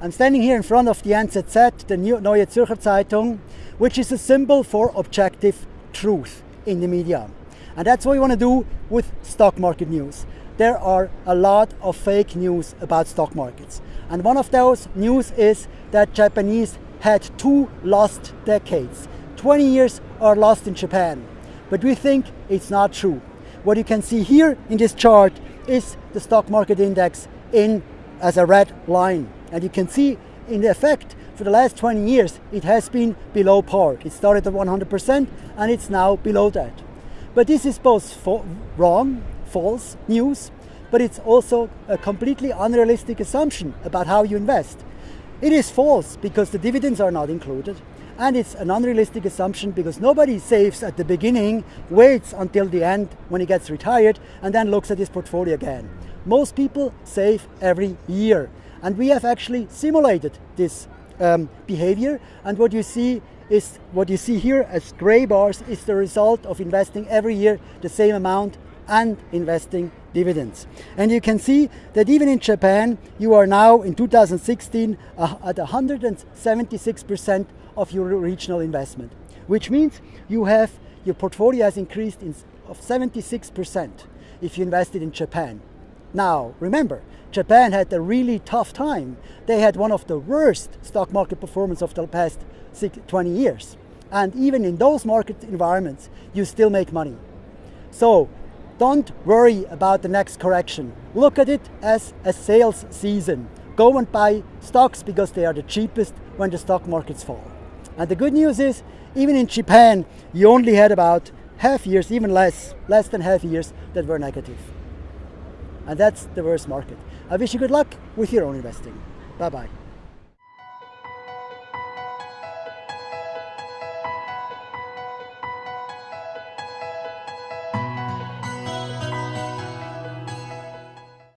I'm standing here in front of the NZZ, the Neue Zürcher Zeitung, which is a symbol for objective truth in the media. And that's what we want to do with stock market news. There are a lot of fake news about stock markets. And one of those news is that Japanese had two lost decades. 20 years are lost in Japan. But we think it's not true. What you can see here in this chart is the stock market index in as a red line. And you can see in the effect for the last 20 years, it has been below par. It started at 100% and it's now below that. But this is both fo wrong, false news, but it's also a completely unrealistic assumption about how you invest. It is false because the dividends are not included. And it's an unrealistic assumption because nobody saves at the beginning, waits until the end when he gets retired, and then looks at his portfolio again. Most people save every year. And we have actually simulated this um, behavior. And what you see is what you see here as gray bars is the result of investing every year the same amount and investing dividends. And you can see that even in Japan, you are now in 2016 uh, at 176% of your regional investment, which means you have your portfolio has increased in, of 76% if you invested in Japan. Now, remember, Japan had a really tough time. They had one of the worst stock market performance of the past 20 years. And even in those market environments, you still make money. So don't worry about the next correction. Look at it as a sales season. Go and buy stocks because they are the cheapest when the stock markets fall. And the good news is, even in Japan, you only had about half years, even less, less than half years that were negative. And that's the worst market. I wish you good luck with your own investing. Bye-bye.